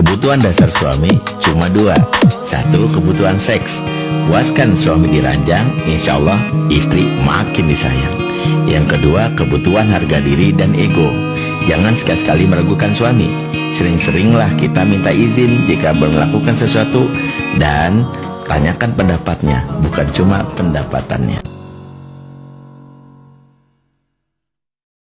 Kebutuhan dasar suami cuma dua. Satu, kebutuhan seks. Puaskan suami diranjang, insya Allah istri makin disayang. Yang kedua, kebutuhan harga diri dan ego. Jangan sekali-sekali meragukan suami. Sering-seringlah kita minta izin jika melakukan sesuatu dan tanyakan pendapatnya, bukan cuma pendapatannya.